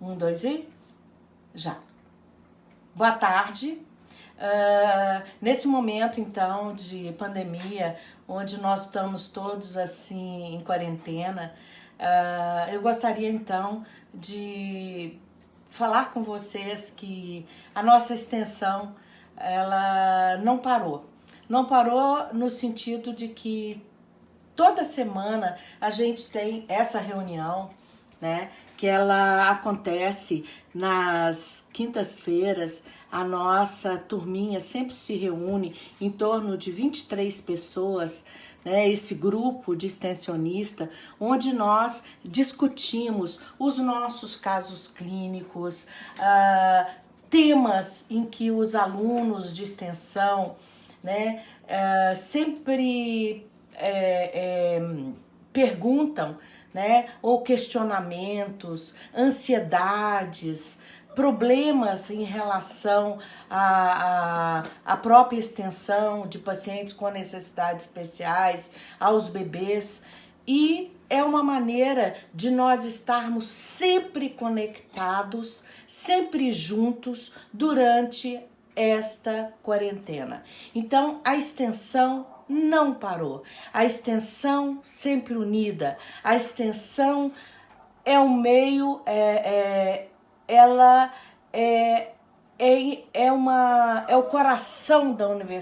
Um, dois e... Já. Boa tarde. Uh, nesse momento, então, de pandemia, onde nós estamos todos, assim, em quarentena, uh, eu gostaria, então, de falar com vocês que a nossa extensão, ela não parou. Não parou no sentido de que toda semana a gente tem essa reunião, né? Que ela acontece nas quintas-feiras, a nossa turminha sempre se reúne em torno de 23 pessoas, né, esse grupo de extensionista, onde nós discutimos os nossos casos clínicos, uh, temas em que os alunos de extensão né, uh, sempre é, é, perguntam, né, ou questionamentos, ansiedades, problemas em relação à, à, à, própria extensão de pacientes com necessidades especiais, aos bebês, e é uma maneira de nós estarmos sempre conectados, sempre juntos durante esta quarentena. Então, a extensão não parou. A extensão sempre unida. A extensão é um meio, é, é, ela é, é, é, uma, é o coração da universidade.